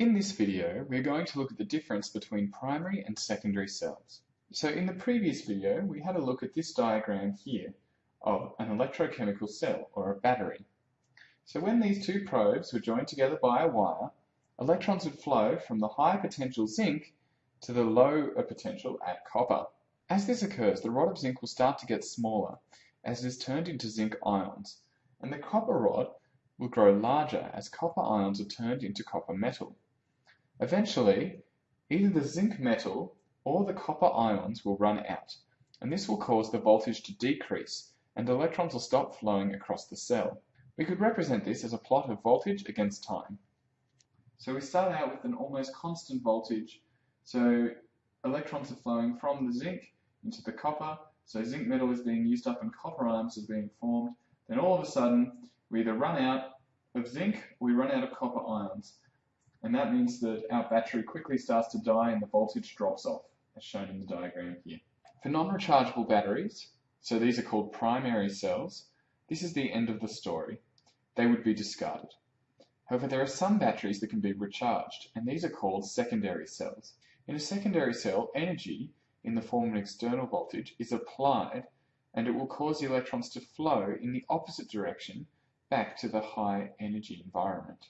In this video, we're going to look at the difference between primary and secondary cells. So in the previous video, we had a look at this diagram here of an electrochemical cell, or a battery. So when these two probes were joined together by a wire, electrons would flow from the high potential zinc to the low potential at copper. As this occurs, the rod of zinc will start to get smaller as it is turned into zinc ions, and the copper rod will grow larger as copper ions are turned into copper metal. Eventually, either the zinc metal or the copper ions will run out, and this will cause the voltage to decrease and electrons will stop flowing across the cell. We could represent this as a plot of voltage against time. So we start out with an almost constant voltage, so electrons are flowing from the zinc into the copper, so zinc metal is being used up and copper ions are being formed. Then all of a sudden, we either run out of zinc or we run out of copper ions and that means that our battery quickly starts to die and the voltage drops off, as shown in the diagram here. For non-rechargeable batteries, so these are called primary cells, this is the end of the story. They would be discarded. However, there are some batteries that can be recharged, and these are called secondary cells. In a secondary cell, energy, in the form of an external voltage, is applied, and it will cause the electrons to flow in the opposite direction back to the high energy environment.